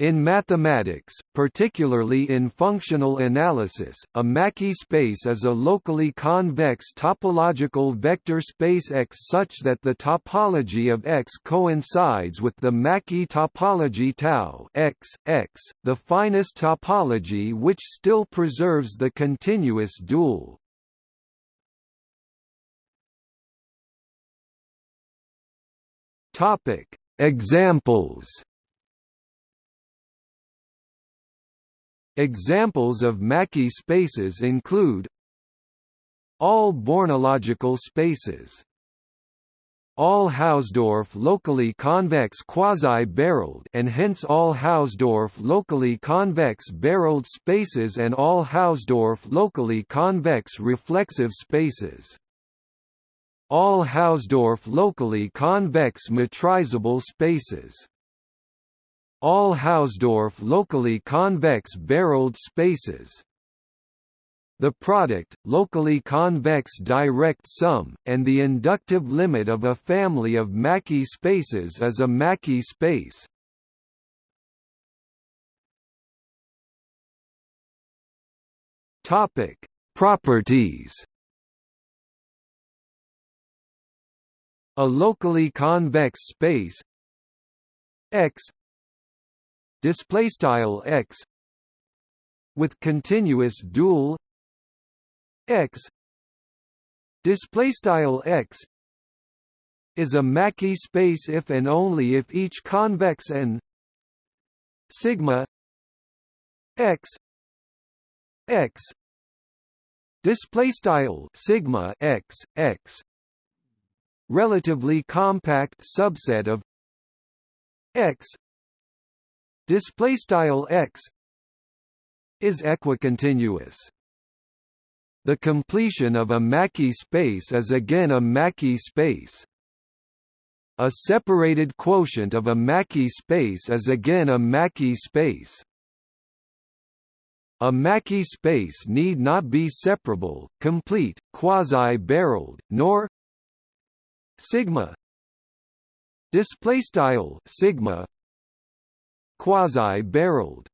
In mathematics, particularly in functional analysis, a Mackey space is a locally convex topological vector space X such that the topology of X coincides with the Mackey topology tau X, X, the finest topology which still preserves the continuous dual. Examples Examples of Mackey spaces include all bornological spaces all Hausdorff locally convex quasi-barreled and hence all Hausdorff locally convex barreled spaces and all Hausdorff locally convex reflexive spaces. All Hausdorff locally convex metrizable spaces all Hausdorff locally convex barreled spaces. The product, locally convex direct sum, and the inductive limit of a family of Mackey spaces is a Mackey space. Topic: Properties. A locally convex space X display style x with continuous dual x. Display style x is a Mackey space if and only if each convex n sigma x x. Display style sigma x x. Relatively compact subset of x display style x is equicontinuous. The completion of a Mackey space is again a Mackey space. A separated quotient of a Mackey space is again a Mackey space. A Mackey space need not be separable, complete, quasi-barreled, nor sigma. Display style sigma quasi-barreled